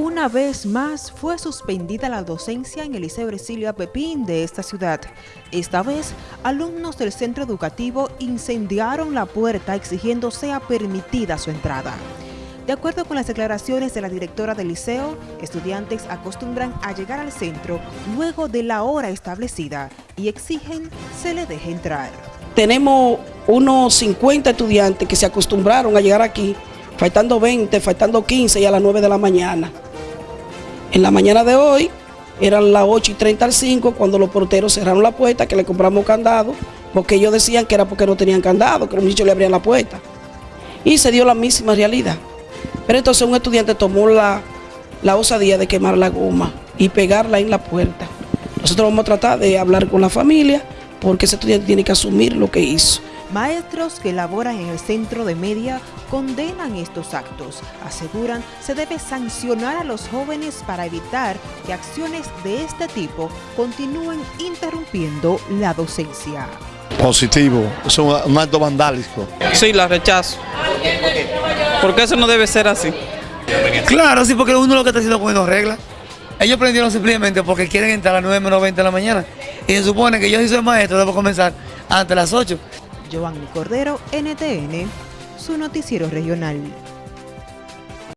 Una vez más fue suspendida la docencia en el Liceo Ercilio Pepín de esta ciudad. Esta vez, alumnos del centro educativo incendiaron la puerta exigiendo sea permitida su entrada. De acuerdo con las declaraciones de la directora del liceo, estudiantes acostumbran a llegar al centro luego de la hora establecida y exigen se le deje entrar. Tenemos unos 50 estudiantes que se acostumbraron a llegar aquí faltando 20, faltando 15 y a las 9 de la mañana. En la mañana de hoy eran las 8 y 30 al 5 cuando los porteros cerraron la puerta, que le compramos candado, porque ellos decían que era porque no tenían candado, que los niños le abrían la puerta. Y se dio la misma realidad. Pero entonces un estudiante tomó la, la osadía de quemar la goma y pegarla en la puerta. Nosotros vamos a tratar de hablar con la familia porque ese estudiante tiene que asumir lo que hizo. Maestros que laboran en el centro de media condenan estos actos. Aseguran se debe sancionar a los jóvenes para evitar que acciones de este tipo continúen interrumpiendo la docencia. Positivo, es un acto vandálico. Sí, la rechazo. Porque eso no debe ser así. Claro, sí, porque uno lo que está haciendo poniendo reglas. Ellos prendieron simplemente porque quieren entrar a las 9 menos 20 de la mañana. Y se supone que yo si soy maestro debo comenzar antes de las 8. Giovanni Cordero, NTN, su noticiero regional.